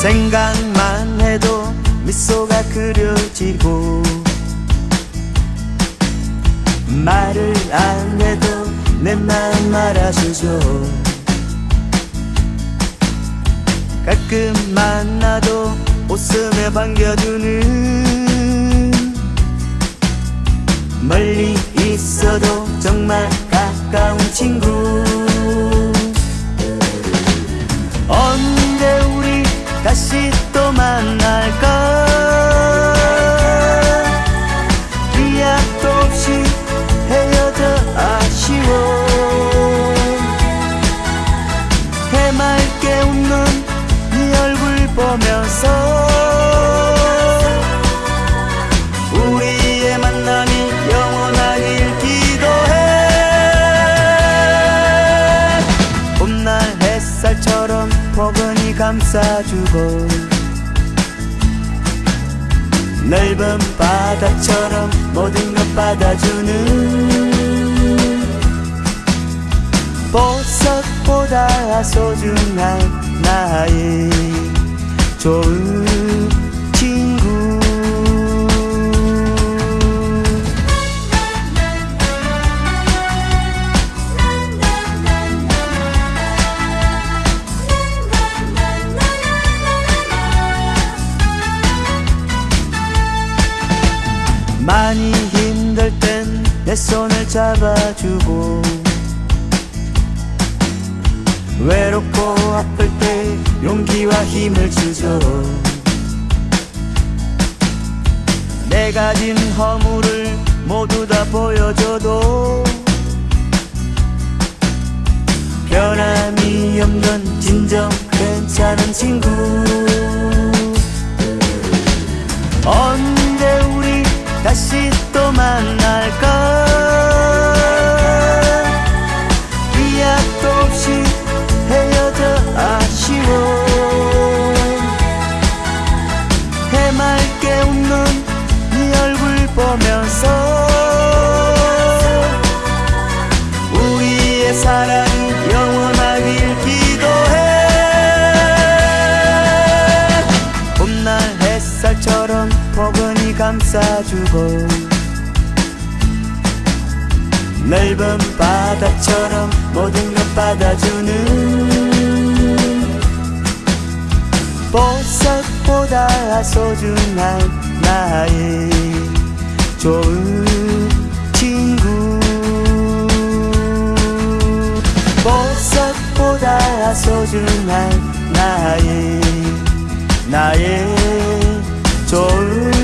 생각만 해도 미소가 그려지고 말을 안 해도 내 마음 알아주죠. 가끔 만나도 웃으며 반겨주는 멀리 있어도 정말 가까운 친구 감싸주고 넓은 바다처럼 모든 것 받아주는 보석보다 소중한 나의 좋은 많이 힘들 땐 내 손을 잡아주고 외롭고 아플 때 용기와 힘을 주죠. 내 가진 허물을 모두 다 보여줘도 변함이 없는 진정 괜찮은 친구. 우리 다시 또 만날까 감싸주고 넓은 바다처럼 모든 것 받아주는 보석보다 소중한 나의 좋은 친구. 보석보다 소중한 나의 나의 좋은